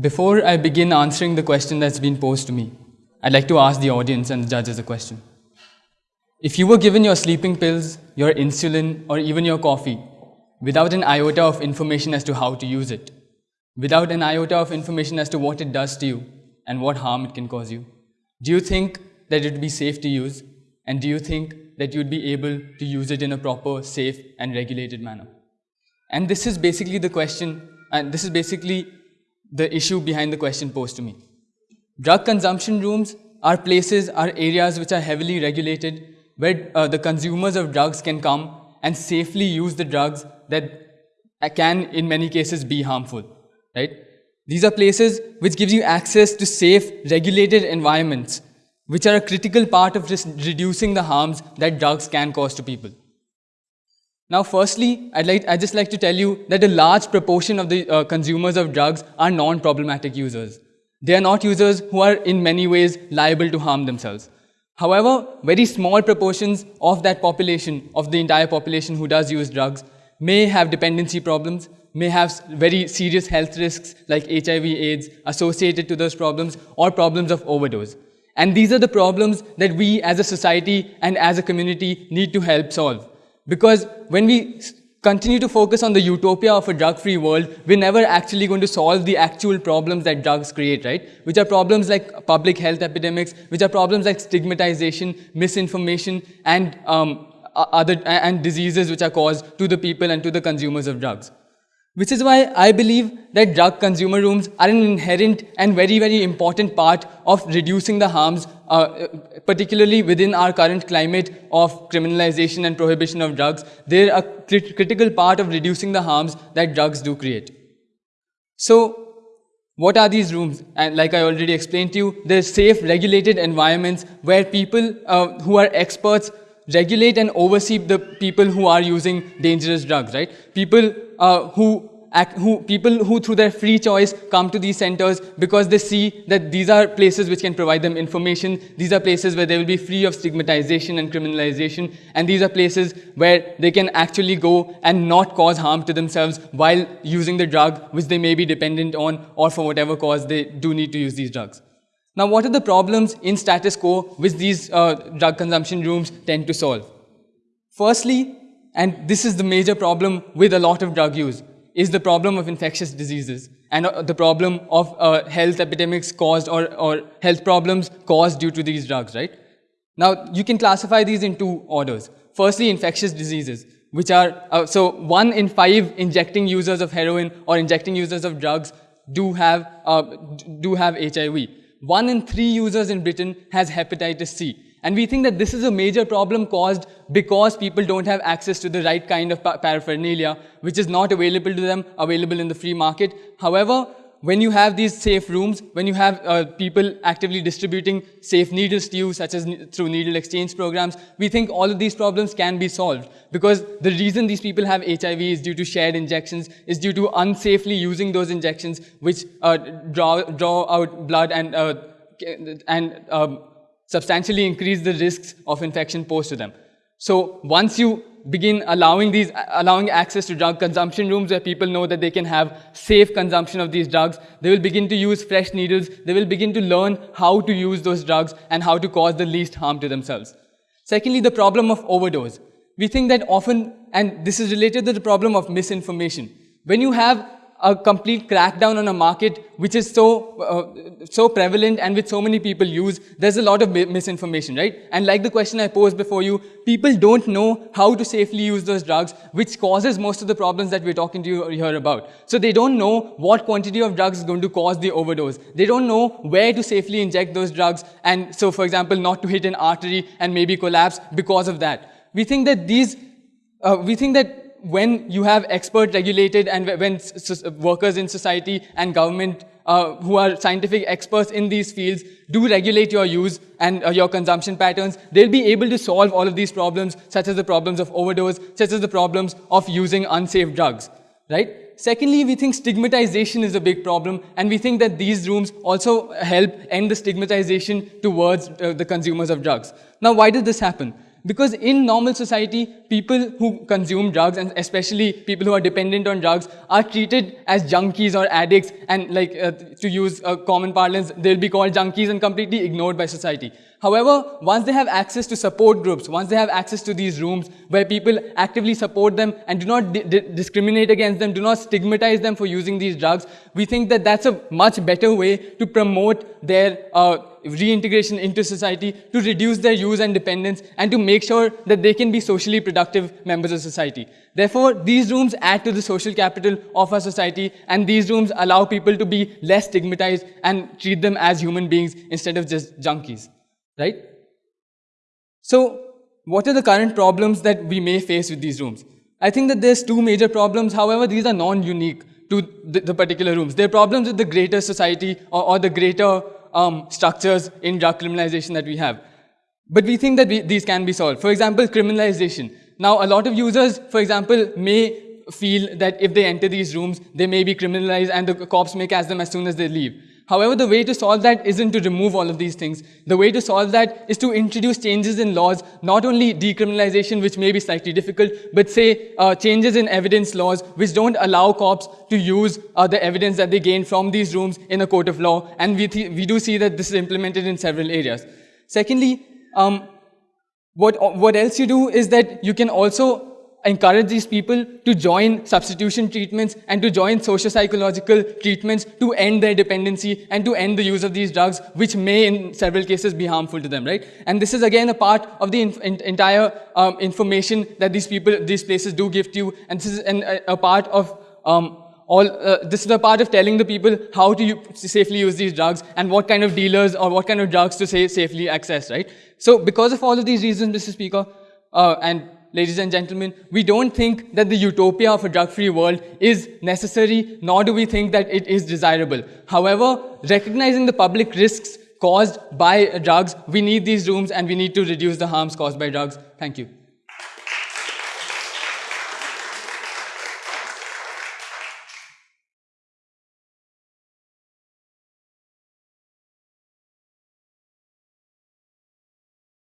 Before I begin answering the question that's been posed to me, I'd like to ask the audience and the judges a question. If you were given your sleeping pills, your insulin, or even your coffee without an iota of information as to how to use it, without an iota of information as to what it does to you and what harm it can cause you, do you think that it would be safe to use? And do you think that you'd be able to use it in a proper, safe, and regulated manner? And this is basically the question, and this is basically the issue behind the question posed to me. Drug consumption rooms are places, are areas which are heavily regulated, where uh, the consumers of drugs can come and safely use the drugs that can, in many cases, be harmful, right? These are places which gives you access to safe, regulated environments, which are a critical part of reducing the harms that drugs can cause to people. Now, firstly, I'd, like, I'd just like to tell you that a large proportion of the uh, consumers of drugs are non-problematic users. They are not users who are in many ways liable to harm themselves. However, very small proportions of that population, of the entire population who does use drugs, may have dependency problems, may have very serious health risks like HIV, AIDS associated to those problems, or problems of overdose. And these are the problems that we as a society and as a community need to help solve. Because when we continue to focus on the utopia of a drug-free world, we're never actually going to solve the actual problems that drugs create, right? Which are problems like public health epidemics, which are problems like stigmatization, misinformation, and um, other and diseases which are caused to the people and to the consumers of drugs. Which is why I believe that drug consumer rooms are an inherent and very, very important part of reducing the harms, uh, particularly within our current climate of criminalization and prohibition of drugs. They're a crit critical part of reducing the harms that drugs do create. So, what are these rooms? And like I already explained to you, they're safe, regulated environments where people uh, who are experts regulate and oversee the people who are using dangerous drugs, right? People uh, who who, people who through their free choice come to these centers because they see that these are places which can provide them information, these are places where they will be free of stigmatization and criminalization, and these are places where they can actually go and not cause harm to themselves while using the drug which they may be dependent on or for whatever cause they do need to use these drugs. Now, what are the problems in status quo which these uh, drug consumption rooms tend to solve? Firstly, and this is the major problem with a lot of drug use, is the problem of infectious diseases and uh, the problem of uh, health epidemics caused or, or health problems caused due to these drugs, right? Now, you can classify these in two orders. Firstly, infectious diseases, which are, uh, so one in five injecting users of heroin or injecting users of drugs do have, uh, do have HIV one in three users in Britain has hepatitis C. And we think that this is a major problem caused because people don't have access to the right kind of paraphernalia, which is not available to them, available in the free market. However, when you have these safe rooms, when you have uh, people actively distributing safe needles to you, such as through needle exchange programs, we think all of these problems can be solved. Because the reason these people have HIV is due to shared injections, is due to unsafely using those injections, which uh, draw, draw out blood and, uh, and um, substantially increase the risks of infection posed to them. So once you begin allowing these, allowing access to drug consumption rooms where people know that they can have safe consumption of these drugs. They will begin to use fresh needles. They will begin to learn how to use those drugs and how to cause the least harm to themselves. Secondly, the problem of overdose. We think that often, and this is related to the problem of misinformation. When you have a complete crackdown on a market which is so, uh, so prevalent and which so many people use, there's a lot of misinformation, right? And like the question I posed before you, people don't know how to safely use those drugs, which causes most of the problems that we're talking to you here about. So they don't know what quantity of drugs is going to cause the overdose. They don't know where to safely inject those drugs, and so, for example, not to hit an artery and maybe collapse because of that. We think that these, uh, we think that when you have expert regulated and when workers in society and government uh, who are scientific experts in these fields do regulate your use and uh, your consumption patterns, they'll be able to solve all of these problems, such as the problems of overdose, such as the problems of using unsafe drugs, right? Secondly, we think stigmatization is a big problem, and we think that these rooms also help end the stigmatization towards uh, the consumers of drugs. Now, why did this happen? Because in normal society, people who consume drugs, and especially people who are dependent on drugs, are treated as junkies or addicts, and like uh, to use a common parlance, they'll be called junkies and completely ignored by society. However, once they have access to support groups, once they have access to these rooms where people actively support them and do not di discriminate against them, do not stigmatize them for using these drugs, we think that that's a much better way to promote their uh, reintegration into society, to reduce their use and dependence, and to make sure that they can be socially productive members of society. Therefore, these rooms add to the social capital of our society, and these rooms allow people to be less stigmatized and treat them as human beings instead of just junkies right? So what are the current problems that we may face with these rooms? I think that there's two major problems. However, these are non-unique to the, the, particular rooms. They're problems with the greater society or, or the greater um, structures in drug criminalization that we have. But we think that we, these can be solved. For example, criminalization. Now, a lot of users, for example, may feel that if they enter these rooms, they may be criminalized and the cops may catch them as soon as they leave. However, the way to solve that isn't to remove all of these things. The way to solve that is to introduce changes in laws, not only decriminalization, which may be slightly difficult, but say uh, changes in evidence laws, which don't allow cops to use uh, the evidence that they gain from these rooms in a court of law. And we, we do see that this is implemented in several areas. Secondly, um, what, what else you do is that you can also encourage these people to join substitution treatments and to join socio-psychological treatments to end their dependency and to end the use of these drugs, which may in several cases be harmful to them, right? And this is again a part of the entire um, information that these people, these places do give to you, and this is an, a, a, part of um, all, uh, this is a part of telling the people how to safely use these drugs and what kind of dealers or what kind of drugs to say safely access, right? So because of all of these reasons, Mr. Speaker, uh, and ladies and gentlemen, we don't think that the utopia of a drug-free world is necessary, nor do we think that it is desirable. However, recognizing the public risks caused by drugs, we need these rooms and we need to reduce the harms caused by drugs. Thank you.